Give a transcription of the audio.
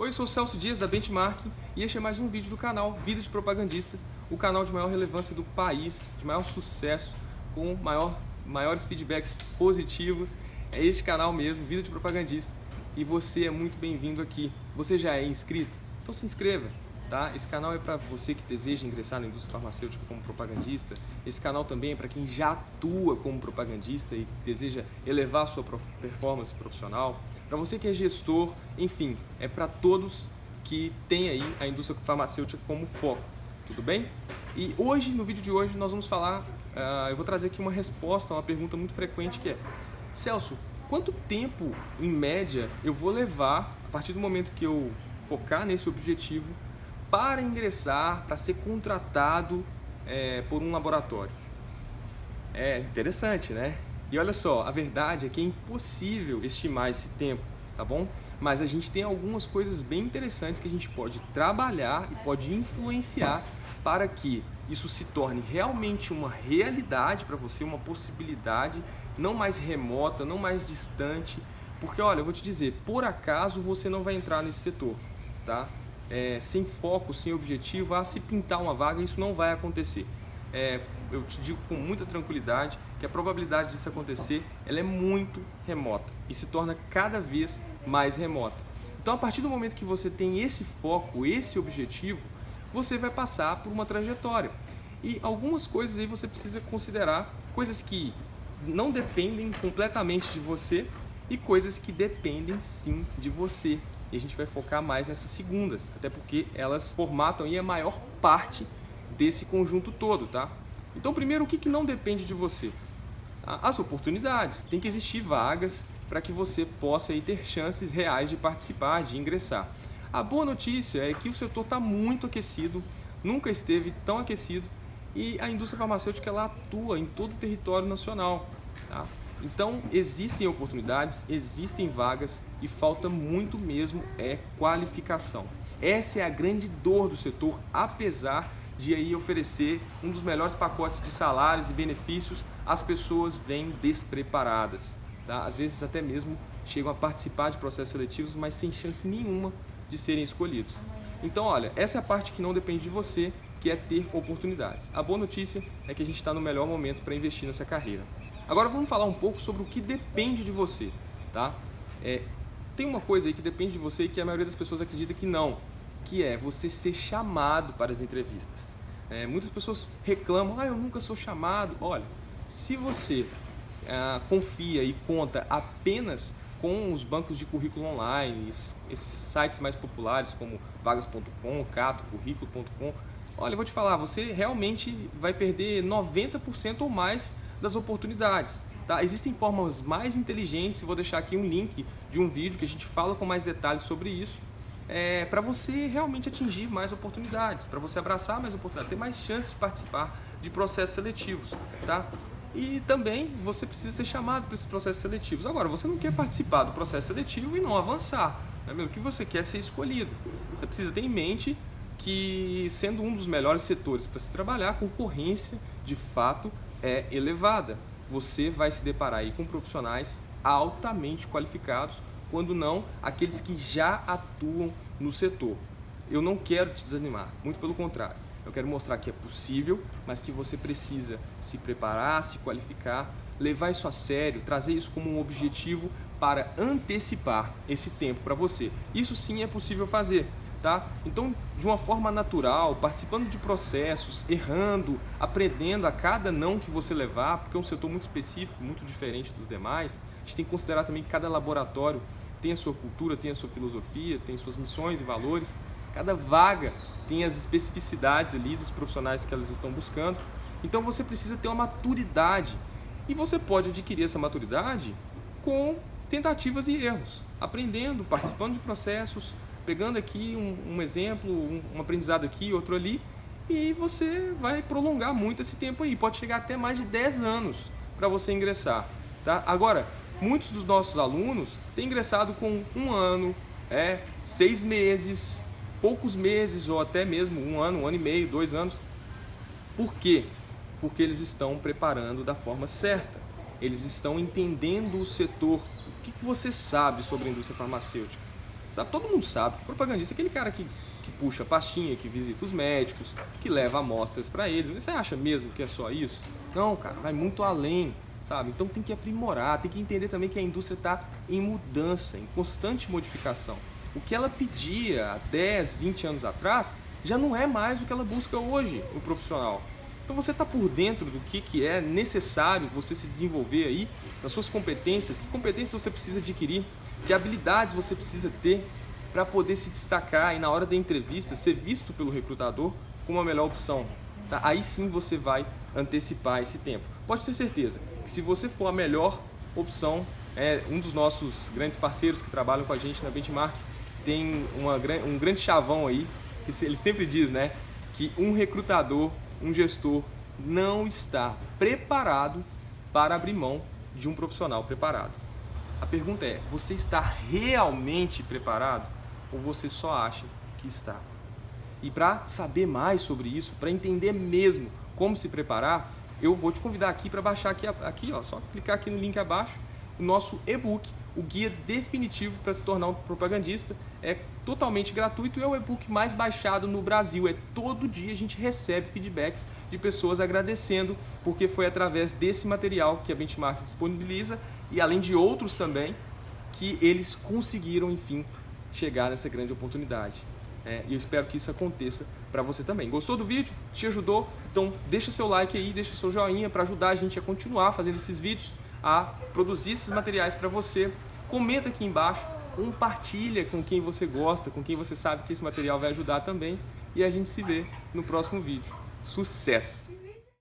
Oi, eu sou o Celso Dias da Benchmark e este é mais um vídeo do canal Vida de Propagandista, o canal de maior relevância do país, de maior sucesso, com maior, maiores feedbacks positivos. É este canal mesmo, Vida de Propagandista, e você é muito bem-vindo aqui. Você já é inscrito? Então se inscreva, tá? Esse canal é para você que deseja ingressar na indústria farmacêutica como propagandista. Esse canal também é para quem já atua como propagandista e deseja elevar sua performance profissional. Para você que é gestor, enfim, é para todos que têm aí a indústria farmacêutica como foco, tudo bem? E hoje, no vídeo de hoje, nós vamos falar, uh, eu vou trazer aqui uma resposta a uma pergunta muito frequente que é Celso, quanto tempo, em média, eu vou levar, a partir do momento que eu focar nesse objetivo, para ingressar, para ser contratado é, por um laboratório? É interessante, né? E olha só, a verdade é que é impossível estimar esse tempo, tá bom? Mas a gente tem algumas coisas bem interessantes que a gente pode trabalhar e pode influenciar para que isso se torne realmente uma realidade para você, uma possibilidade não mais remota, não mais distante, porque olha, eu vou te dizer, por acaso você não vai entrar nesse setor, tá? É, sem foco, sem objetivo, a se pintar uma vaga, isso não vai acontecer é, eu te digo com muita tranquilidade que a probabilidade disso acontecer ela é muito remota e se torna cada vez mais remota. Então, a partir do momento que você tem esse foco, esse objetivo, você vai passar por uma trajetória. E algumas coisas aí você precisa considerar, coisas que não dependem completamente de você e coisas que dependem sim de você. E a gente vai focar mais nessas segundas, até porque elas formatam aí a maior parte desse conjunto todo, tá? Então, primeiro, o que, que não depende de você? As oportunidades. Tem que existir vagas para que você possa aí, ter chances reais de participar, de ingressar. A boa notícia é que o setor está muito aquecido, nunca esteve tão aquecido e a indústria farmacêutica ela atua em todo o território nacional. Tá? Então, existem oportunidades, existem vagas e falta muito mesmo é qualificação. Essa é a grande dor do setor, apesar de aí oferecer um dos melhores pacotes de salários e benefícios, as pessoas vêm despreparadas. Tá? Às vezes até mesmo chegam a participar de processos seletivos, mas sem chance nenhuma de serem escolhidos. Então, olha, essa é a parte que não depende de você, que é ter oportunidades. A boa notícia é que a gente está no melhor momento para investir nessa carreira. Agora vamos falar um pouco sobre o que depende de você. Tá? É, tem uma coisa aí que depende de você e que a maioria das pessoas acredita que não, que é você ser chamado para as entrevistas. É, muitas pessoas reclamam, ah, eu nunca sou chamado. Olha, se você ah, confia e conta apenas com os bancos de currículo online, esses sites mais populares como vagas.com, cato, currículo.com, olha, eu vou te falar, você realmente vai perder 90% ou mais das oportunidades. Tá? Existem formas mais inteligentes, vou deixar aqui um link de um vídeo que a gente fala com mais detalhes sobre isso, é, para você realmente atingir mais oportunidades, para você abraçar mais oportunidades, ter mais chances de participar de processos seletivos, tá? E também você precisa ser chamado para esses processos seletivos. Agora, você não quer participar do processo seletivo e não avançar, não é mesmo? que você quer ser escolhido. Você precisa ter em mente que, sendo um dos melhores setores para se trabalhar, a concorrência, de fato, é elevada. Você vai se deparar aí com profissionais altamente qualificados quando não aqueles que já atuam no setor. Eu não quero te desanimar, muito pelo contrário. Eu quero mostrar que é possível, mas que você precisa se preparar, se qualificar, levar isso a sério, trazer isso como um objetivo para antecipar esse tempo para você. Isso sim é possível fazer. Tá? Então, de uma forma natural, participando de processos, errando, aprendendo a cada não que você levar, porque é um setor muito específico, muito diferente dos demais, a gente tem que considerar também que cada laboratório tem a sua cultura, tem a sua filosofia, tem suas missões e valores. Cada vaga tem as especificidades ali dos profissionais que elas estão buscando. Então você precisa ter uma maturidade. E você pode adquirir essa maturidade com tentativas e erros, aprendendo, participando de processos, pegando aqui um, um exemplo, um, um aprendizado aqui, outro ali, e você vai prolongar muito esse tempo aí. Pode chegar até mais de 10 anos para você ingressar. Tá? Agora, muitos dos nossos alunos têm ingressado com um ano, é, seis meses, poucos meses ou até mesmo um ano, um ano e meio, dois anos. Por quê? Porque eles estão preparando da forma certa. Eles estão entendendo o setor. O que você sabe sobre a indústria farmacêutica? Sabe? Todo mundo sabe que propagandista é aquele cara que, que puxa pastinha, que visita os médicos, que leva amostras para eles. Você acha mesmo que é só isso? Não, cara, vai muito além. Sabe? Então tem que aprimorar, tem que entender também que a indústria está em mudança, em constante modificação. O que ela pedia há 10, 20 anos atrás já não é mais o que ela busca hoje no profissional. Então você está por dentro do que, que é necessário você se desenvolver aí, nas suas competências, que competências você precisa adquirir, que habilidades você precisa ter para poder se destacar e na hora da entrevista ser visto pelo recrutador como a melhor opção. Tá? Aí sim você vai antecipar esse tempo. Pode ter certeza que se você for a melhor opção, é um dos nossos grandes parceiros que trabalham com a gente na Benchmark, tem uma, um grande chavão aí, que ele sempre diz, né, que um recrutador, um gestor, não está preparado para abrir mão de um profissional preparado. A pergunta é, você está realmente preparado ou você só acha que está? E para saber mais sobre isso, para entender mesmo como se preparar, eu vou te convidar aqui para baixar aqui, aqui ó, só clicar aqui no link abaixo, o nosso e-book, o guia definitivo para se tornar um propagandista. É totalmente gratuito e é o e-book mais baixado no Brasil. É todo dia a gente recebe feedbacks de pessoas agradecendo porque foi através desse material que a Benchmark disponibiliza e além de outros também que eles conseguiram, enfim, chegar nessa grande oportunidade. É, e eu espero que isso aconteça para você também. Gostou do vídeo? Te ajudou? Então deixa seu like aí, deixa seu joinha para ajudar a gente a continuar fazendo esses vídeos, a produzir esses materiais para você. Comenta aqui embaixo, compartilha com quem você gosta, com quem você sabe que esse material vai ajudar também. E a gente se vê no próximo vídeo. Sucesso!